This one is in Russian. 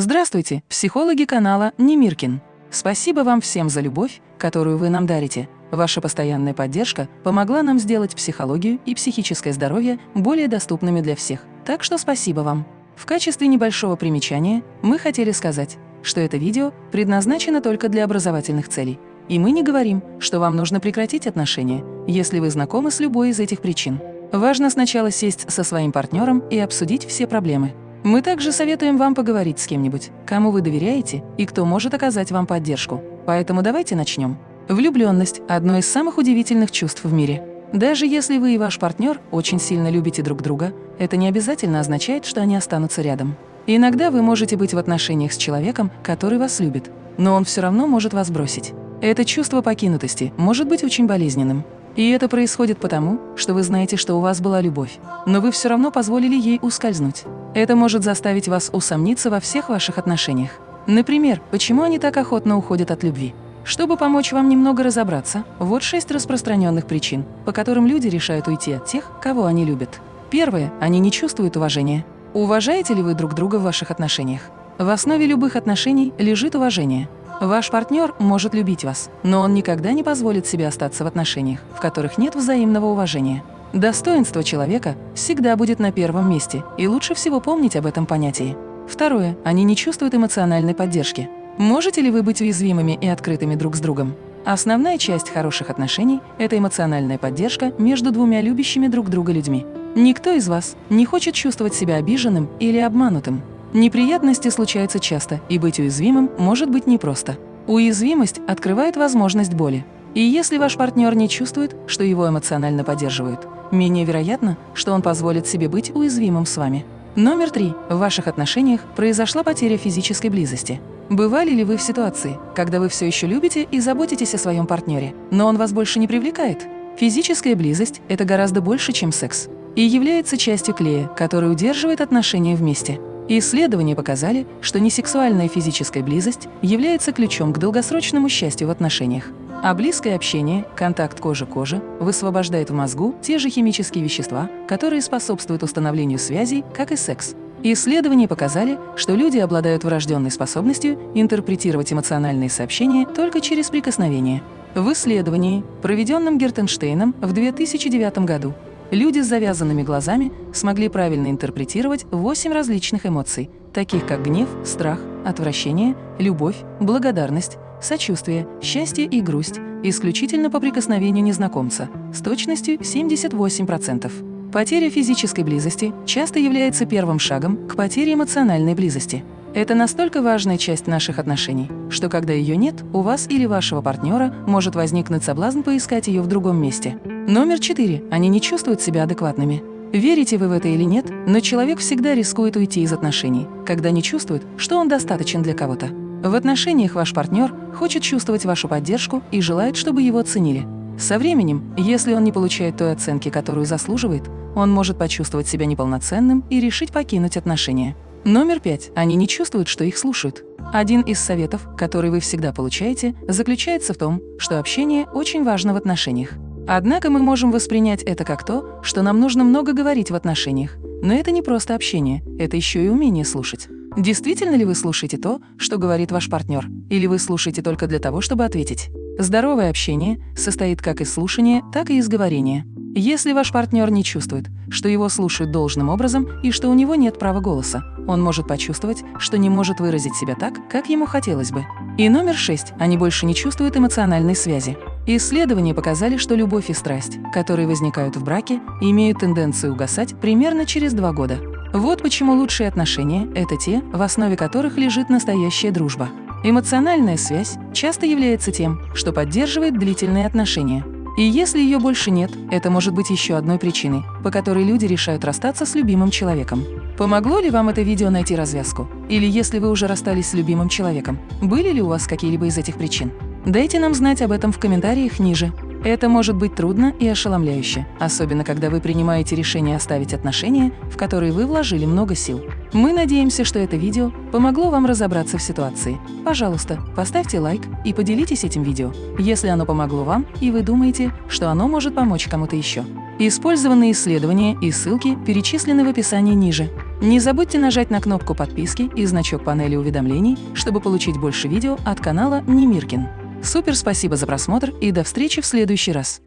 Здравствуйте, психологи канала Немиркин. Спасибо вам всем за любовь, которую вы нам дарите. Ваша постоянная поддержка помогла нам сделать психологию и психическое здоровье более доступными для всех. Так что спасибо вам. В качестве небольшого примечания мы хотели сказать, что это видео предназначено только для образовательных целей. И мы не говорим, что вам нужно прекратить отношения, если вы знакомы с любой из этих причин. Важно сначала сесть со своим партнером и обсудить все проблемы. Мы также советуем вам поговорить с кем-нибудь, кому вы доверяете и кто может оказать вам поддержку. Поэтому давайте начнем. Влюбленность – одно из самых удивительных чувств в мире. Даже если вы и ваш партнер очень сильно любите друг друга, это не обязательно означает, что они останутся рядом. Иногда вы можете быть в отношениях с человеком, который вас любит, но он все равно может вас бросить. Это чувство покинутости может быть очень болезненным. И это происходит потому, что вы знаете, что у вас была любовь, но вы все равно позволили ей ускользнуть. Это может заставить вас усомниться во всех ваших отношениях. Например, почему они так охотно уходят от любви? Чтобы помочь вам немного разобраться, вот шесть распространенных причин, по которым люди решают уйти от тех, кого они любят. Первое. Они не чувствуют уважения. Уважаете ли вы друг друга в ваших отношениях? В основе любых отношений лежит уважение. Ваш партнер может любить вас, но он никогда не позволит себе остаться в отношениях, в которых нет взаимного уважения. Достоинство человека всегда будет на первом месте, и лучше всего помнить об этом понятии. Второе. Они не чувствуют эмоциональной поддержки. Можете ли вы быть уязвимыми и открытыми друг с другом? Основная часть хороших отношений – это эмоциональная поддержка между двумя любящими друг друга людьми. Никто из вас не хочет чувствовать себя обиженным или обманутым. Неприятности случаются часто, и быть уязвимым может быть непросто. Уязвимость открывает возможность боли. И если ваш партнер не чувствует, что его эмоционально поддерживают, менее вероятно, что он позволит себе быть уязвимым с вами. Номер три. В ваших отношениях произошла потеря физической близости. Бывали ли вы в ситуации, когда вы все еще любите и заботитесь о своем партнере, но он вас больше не привлекает? Физическая близость – это гораздо больше, чем секс, и является частью клея, который удерживает отношения вместе. Исследования показали, что несексуальная физическая близость является ключом к долгосрочному счастью в отношениях. А близкое общение, контакт кожи-кожи, высвобождает в мозгу те же химические вещества, которые способствуют установлению связей, как и секс. Исследования показали, что люди обладают врожденной способностью интерпретировать эмоциональные сообщения только через прикосновение. В исследовании, проведенном Гертенштейном в 2009 году, Люди с завязанными глазами смогли правильно интерпретировать восемь различных эмоций, таких как гнев, страх, отвращение, любовь, благодарность, сочувствие, счастье и грусть, исключительно по прикосновению незнакомца, с точностью 78%. Потеря физической близости часто является первым шагом к потере эмоциональной близости. Это настолько важная часть наших отношений, что когда ее нет, у вас или вашего партнера может возникнуть соблазн поискать ее в другом месте. Номер четыре. Они не чувствуют себя адекватными. Верите вы в это или нет, но человек всегда рискует уйти из отношений, когда не чувствует, что он достаточен для кого-то. В отношениях ваш партнер хочет чувствовать вашу поддержку и желает, чтобы его ценили. Со временем, если он не получает той оценки, которую заслуживает, он может почувствовать себя неполноценным и решить покинуть отношения. Номер пять. Они не чувствуют, что их слушают. Один из советов, который вы всегда получаете, заключается в том, что общение очень важно в отношениях. Однако мы можем воспринять это как то, что нам нужно много говорить в отношениях. Но это не просто общение, это еще и умение слушать. Действительно ли вы слушаете то, что говорит ваш партнер? Или вы слушаете только для того, чтобы ответить? Здоровое общение состоит как из слушания, так и из говорения. Если ваш партнер не чувствует, что его слушают должным образом и что у него нет права голоса, он может почувствовать, что не может выразить себя так, как ему хотелось бы. И номер шесть. Они больше не чувствуют эмоциональной связи. Исследования показали, что любовь и страсть, которые возникают в браке, имеют тенденцию угасать примерно через два года. Вот почему лучшие отношения – это те, в основе которых лежит настоящая дружба. Эмоциональная связь часто является тем, что поддерживает длительные отношения. И если ее больше нет, это может быть еще одной причиной, по которой люди решают расстаться с любимым человеком. Помогло ли вам это видео найти развязку? Или если вы уже расстались с любимым человеком, были ли у вас какие-либо из этих причин? Дайте нам знать об этом в комментариях ниже. Это может быть трудно и ошеломляюще, особенно когда вы принимаете решение оставить отношения, в которые вы вложили много сил. Мы надеемся, что это видео помогло вам разобраться в ситуации. Пожалуйста, поставьте лайк и поделитесь этим видео, если оно помогло вам и вы думаете, что оно может помочь кому-то еще. Использованные исследования и ссылки перечислены в описании ниже. Не забудьте нажать на кнопку подписки и значок панели уведомлений, чтобы получить больше видео от канала Немиркин. Супер спасибо за просмотр и до встречи в следующий раз!